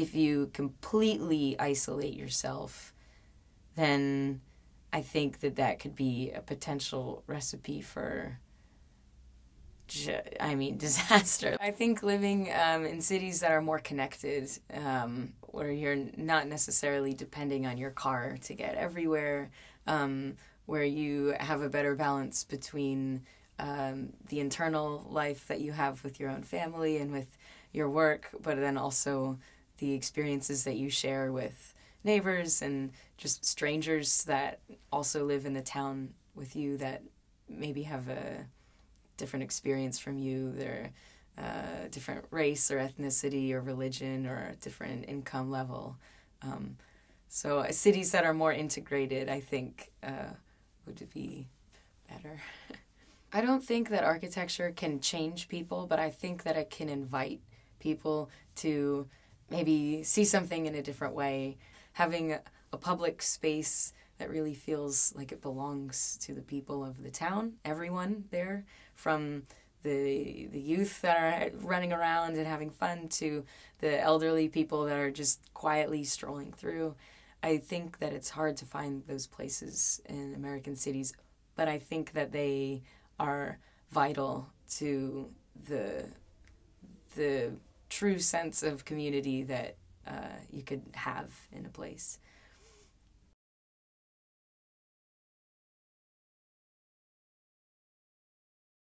if you completely isolate yourself, then I think that that could be a potential recipe for. I mean, disaster. I think living um, in cities that are more connected, um, where you're not necessarily depending on your car to get everywhere, um, where you have a better balance between um, the internal life that you have with your own family and with your work, but then also the experiences that you share with neighbors and just strangers that also live in the town with you that maybe have a different experience from you. They're uh, different race or ethnicity or religion or different income level. Um, so uh, cities that are more integrated, I think, uh, would be better. I don't think that architecture can change people, but I think that it can invite people to maybe see something in a different way. Having a public space that really feels like it belongs to the people of the town, everyone there, from the the youth that are running around and having fun to the elderly people that are just quietly strolling through. I think that it's hard to find those places in American cities, but I think that they are vital to the the true sense of community that uh, you could have in a place.